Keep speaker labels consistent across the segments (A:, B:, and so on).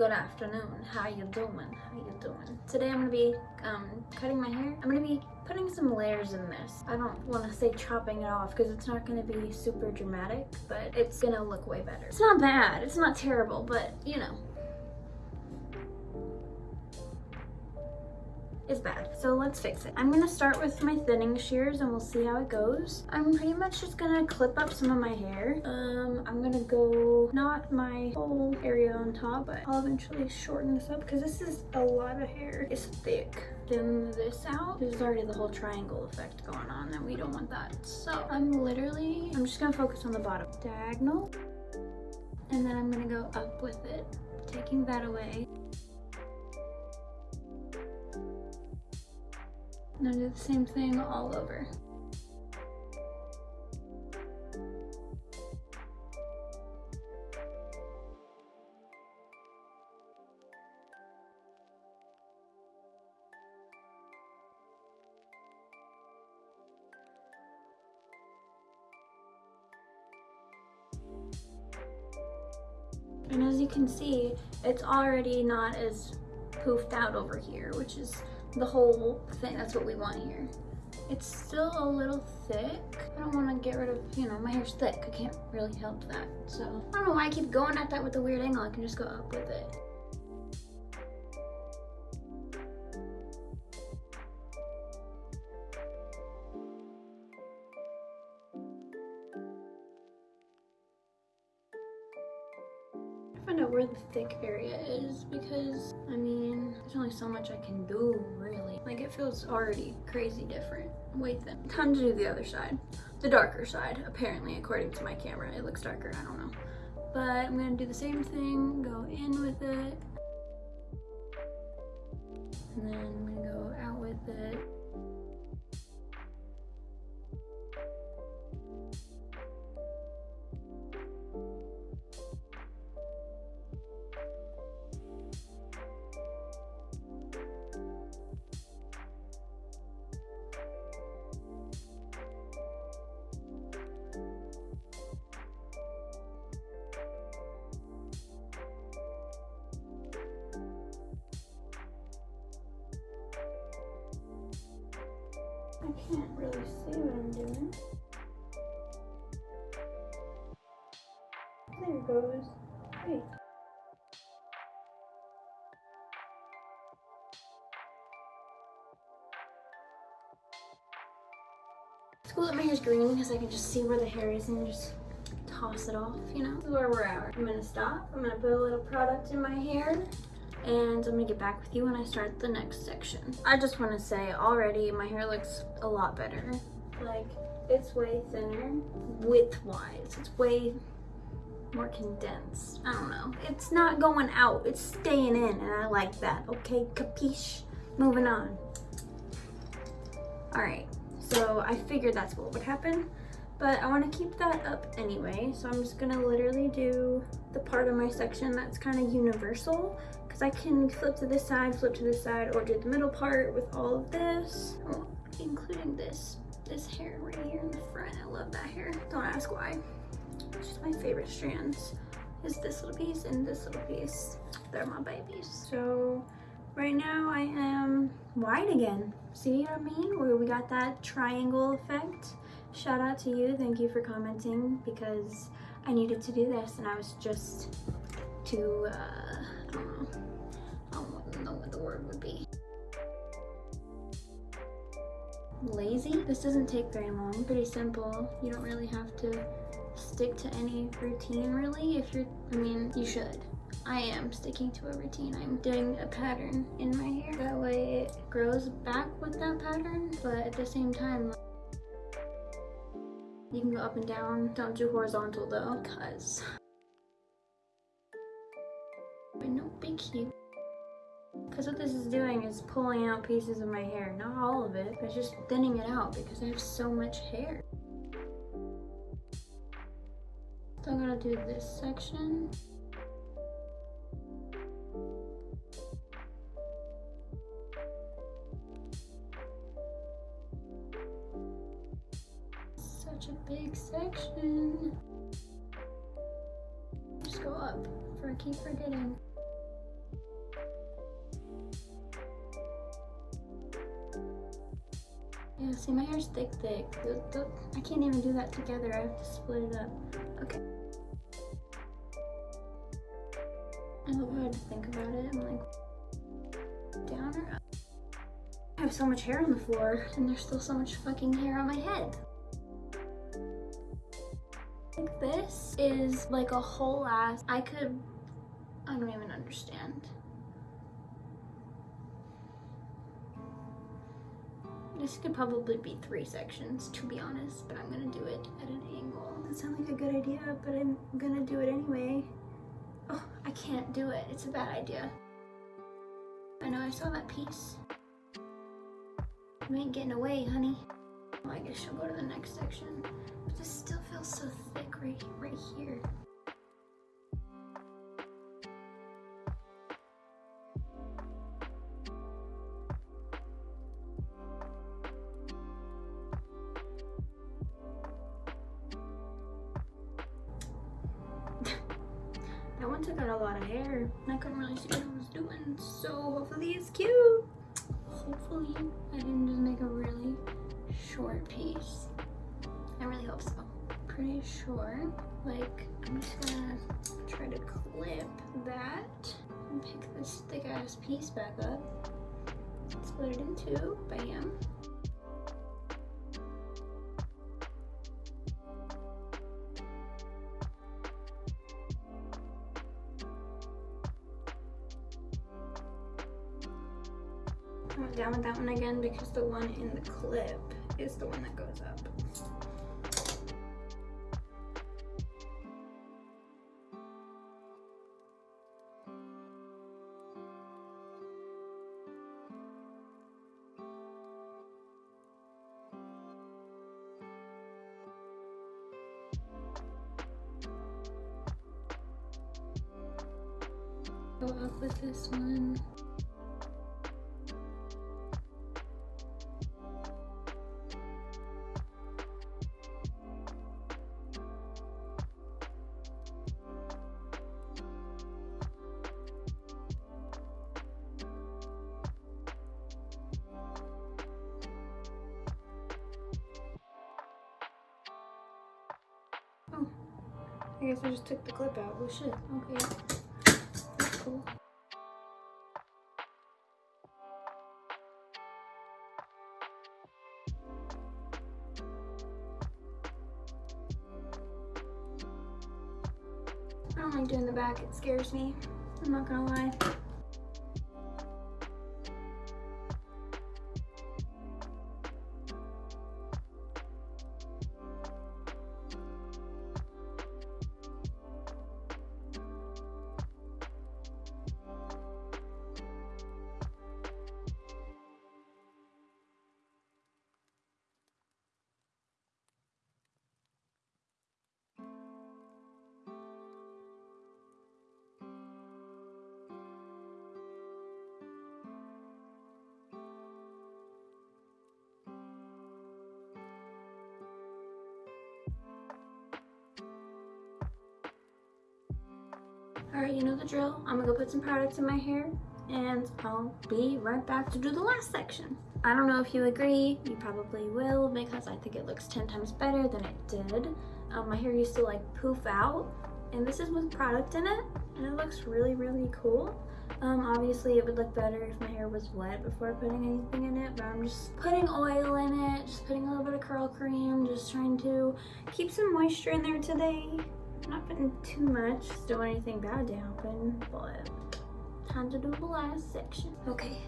A: good afternoon. How you doing? How you doing? Today I'm gonna be um, cutting my hair. I'm gonna be putting some layers in this. I don't want to say chopping it off because it's not gonna be super dramatic, but it's gonna look way better. It's not bad. It's not terrible, but you know, is bad. So let's fix it. I'm gonna start with my thinning shears and we'll see how it goes. I'm pretty much just gonna clip up some of my hair. Um, I'm gonna go, not my whole area on top, but I'll eventually shorten this up because this is a lot of hair. It's thick. Thin this out. There's already the whole triangle effect going on and we don't want that. So I'm literally, I'm just gonna focus on the bottom. Diagonal. And then I'm gonna go up with it, taking that away. And I do the same thing all over. And as you can see, it's already not as poofed out over here, which is the whole thing. That's what we want here. It's still a little thick. I don't want to get rid of, you know, my hair's thick. I can't really help that. So I don't know why I keep going at that with a weird angle. I can just go up with it. So much I can do, really. Like, it feels already crazy different. Wait then. Time to do the other side. The darker side, apparently, according to my camera. It looks darker, I don't know. But I'm gonna do the same thing, go in with it. And then I'm gonna go out with it. I can't really see what I'm doing. There goes. Wait. It's cool that my hair's green because I can just see where the hair is and just toss it off, you know? This is where we're at. I'm gonna stop. I'm gonna put a little product in my hair and I'm gonna get back with you when I start the next section. I just wanna say already my hair looks a lot better. Like it's way thinner width-wise. It's way more condensed. I don't know. It's not going out, it's staying in and I like that. Okay, capiche? Moving on. All right, so I figured that's what would happen but I want to keep that up anyway. So I'm just gonna literally do the part of my section that's kind of universal because I can flip to this side, flip to this side, or do the middle part with all of this, oh, including this, this hair right here in the front. I love that hair. Don't ask why. It's just my favorite strands is this little piece and this little piece. They're my babies. So right now I am wide again. See what I mean? Where we got that triangle effect shout out to you. Thank you for commenting because I needed to do this and I was just too, uh, I don't know. Word would be. Lazy? This doesn't take very long. Pretty simple. You don't really have to stick to any routine really if you're, I mean, you should. I am sticking to a routine. I'm doing a pattern in my hair. That way it grows back with that pattern, but at the same time, you can go up and down. Don't do horizontal though, cause no big cute. Because what this is doing is pulling out pieces of my hair. Not all of it, but just thinning it out because I have so much hair. So I'm gonna do this section. such a big section. Just go up, for I keep forgetting. See my hair's thick, thick. I can't even do that together. I have to split it up. Okay. I love how I had to think about it. I'm like, down or up? I have so much hair on the floor and there's still so much fucking hair on my head. Like this is like a whole ass, I could, I don't even understand. This could probably be three sections, to be honest, but I'm gonna do it at an angle. That sounds like a good idea, but I'm gonna do it anyway. Oh, I can't do it. It's a bad idea. I know I saw that piece. You ain't getting away, honey. Well, I guess she'll go to the next section. But this still feels so thick right, right here. A lot of hair. I couldn't really see what I was doing. So hopefully it's cute. Hopefully I didn't just make a really short piece. I really hope so. Pretty sure. Like, I'm just gonna try to clip that and pick this thick ass piece back up. Split it in two, bam. Because the one in the clip is the one that goes up. Go up with this one. I guess I just took the clip out. Oh shit, okay. That's cool. I don't like doing the back, it scares me. I'm not gonna lie. All right, you know the drill. I'm gonna go put some products in my hair and I'll be right back to do the last section. I don't know if you agree, you probably will because I think it looks 10 times better than it did. Um, my hair used to like poof out and this is with product in it and it looks really, really cool. Um, obviously it would look better if my hair was wet before putting anything in it, but I'm just putting oil in it, just putting a little bit of curl cream, just trying to keep some moisture in there today. Not putting too much, don't want anything bad to happen, but time to do the last section. Okay,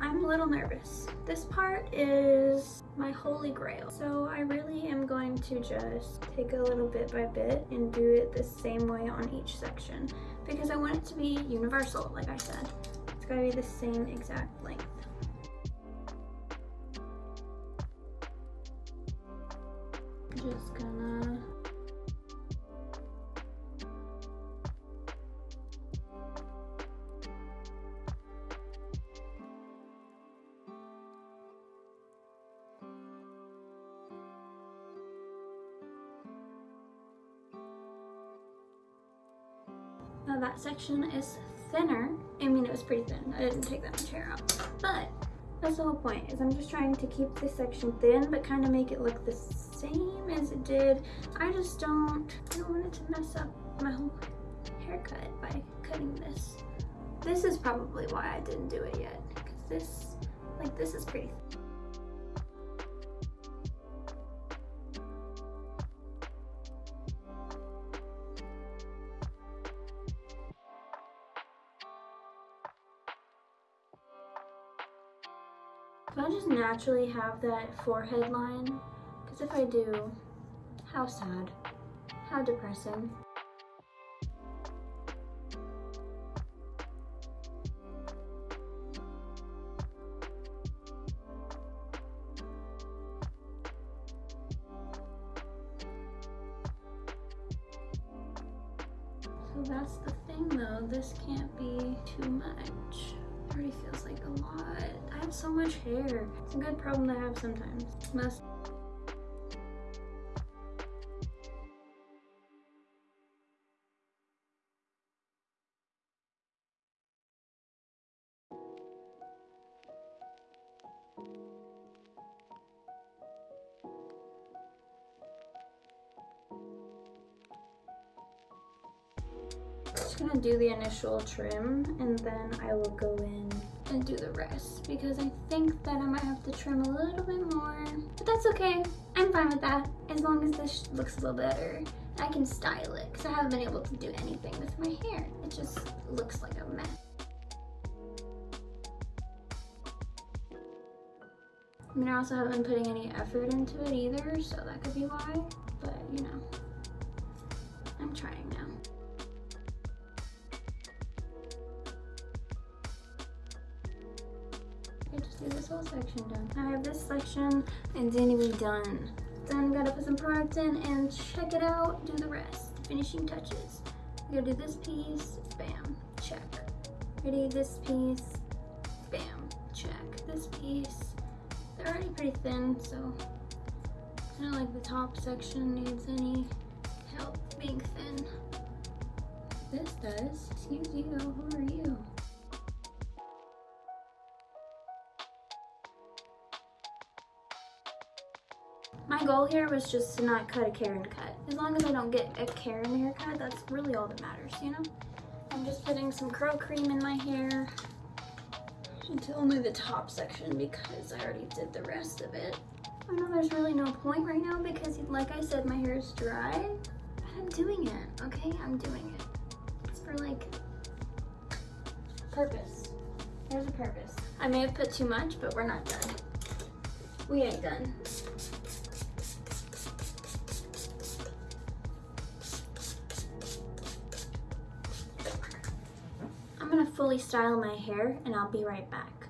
A: I'm a little nervous. This part is my holy grail. So I really am going to just take a little bit by bit and do it the same way on each section because I want it to be universal, like I said. It's gotta be the same exact length. Just gonna that section is thinner. I mean, it was pretty thin. I didn't take that much hair out. But That's the whole point, is I'm just trying to keep this section thin, but kind of make it look the same as it did. I just don't, I don't want it to mess up my whole haircut by cutting this. This is probably why I didn't do it yet, because this, like this is pretty I just naturally have that forehead line? Because if I do, how sad, how depressing. So that's the thing though, this can't be too much already feels like a lot. I have so much hair. It's a good problem to have sometimes. Must just gonna do the initial trim and then I will go in and do the rest because I think that I might have to trim a little bit more, but that's okay. I'm fine with that as long as this looks a little better. I can style it because I haven't been able to do anything with my hair. It just looks like a mess. I mean, I also haven't been putting any effort into it either, so that could be why, but you know, I'm trying now. Whole section done. I have this section and then we done. Then gotta put some product in and check it out, do the rest. Finishing touches. We gotta do this piece, bam, check. Ready, this piece, bam, check. This piece, they're already pretty thin, so I don't like the top section needs any help being thin. This does. Excuse you, who are you? Goal here was just to not cut a Karen cut. As long as I don't get a Karen haircut, that's really all that matters, you know? I'm just putting some curl cream in my hair until only the top section because I already did the rest of it. I know there's really no point right now because like I said, my hair is dry, but I'm doing it, okay? I'm doing it. It's for like purpose. There's a purpose. I may have put too much, but we're not done. We ain't done. Gonna fully style my hair and I'll be right back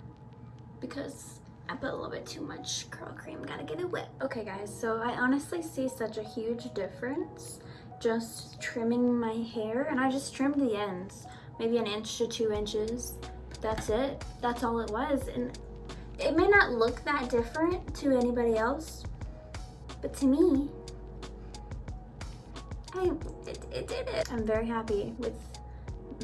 A: because I put a little bit too much curl cream, gotta get it wet. Okay guys, so I honestly see such a huge difference just trimming my hair and I just trimmed the ends, maybe an inch to two inches. That's it, that's all it was. And it may not look that different to anybody else, but to me, I, it, it did it. I'm very happy with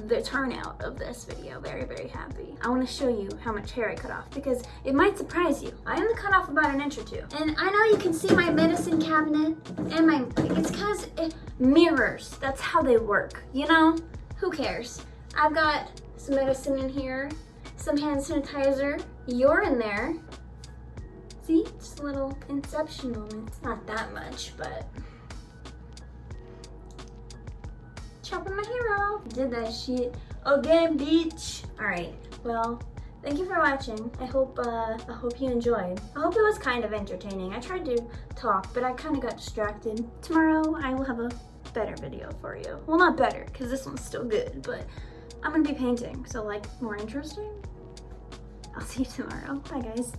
A: the turnout of this video. Very, very happy. I want to show you how much hair I cut off because it might surprise you. I only cut off about an inch or two. And I know you can see my medicine cabinet and my, it's because it mirrors. That's how they work, you know? Who cares? I've got some medicine in here, some hand sanitizer. You're in there. See, just a little inception moment. It's not that much, but chopping my off. Did that shit again, bitch. All right, well, thank you for watching. I hope uh, I hope you enjoyed. I hope it was kind of entertaining. I tried to talk, but I kind of got distracted. Tomorrow, I will have a better video for you. Well, not better, because this one's still good, but I'm gonna be painting, so like more interesting. I'll see you tomorrow. Bye, guys.